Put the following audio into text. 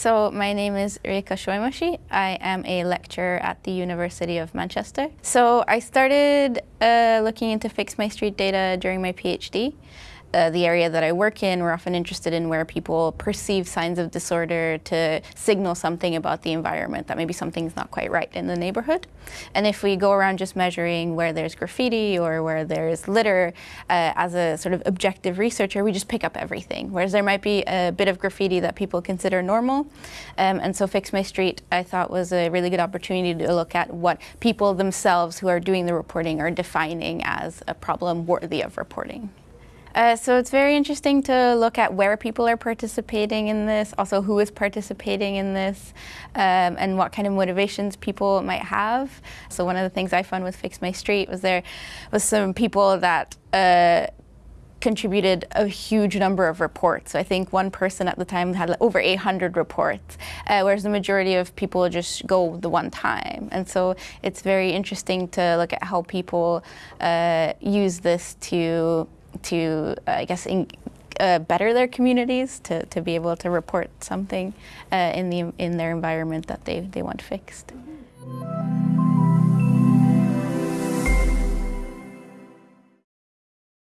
So my name is Reka Solymosi. I am a lecturer at the University of Manchester. So I started uh, looking into Fix My Street data during my PhD uh, the area that I work in, we're often interested in where people perceive signs of disorder to signal something about the environment, that maybe something's not quite right in the neighborhood. And if we go around just measuring where there's graffiti or where there's litter, uh, as a sort of objective researcher, we just pick up everything. Whereas there might be a bit of graffiti that people consider normal. Um, and so Fix My Street, I thought was a really good opportunity to look at what people themselves who are doing the reporting are defining as a problem worthy of reporting. Uh, so it's very interesting to look at where people are participating in this, also who is participating in this, um, and what kind of motivations people might have. So one of the things I found with Fix My Street was there was some people that uh, contributed a huge number of reports. So I think one person at the time had like over 800 reports, uh, whereas the majority of people just go the one time. And so it's very interesting to look at how people uh, use this to to, uh, I guess, in, uh, better their communities to, to be able to report something uh, in the in their environment that they, they want fixed.